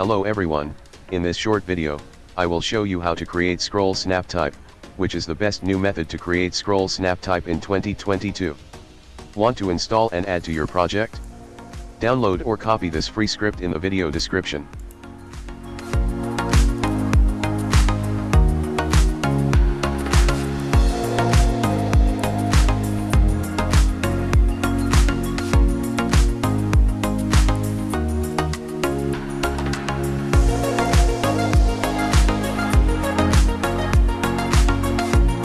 Hello everyone, in this short video, I will show you how to create scroll snap type, which is the best new method to create scroll snap type in 2022. Want to install and add to your project? Download or copy this free script in the video description.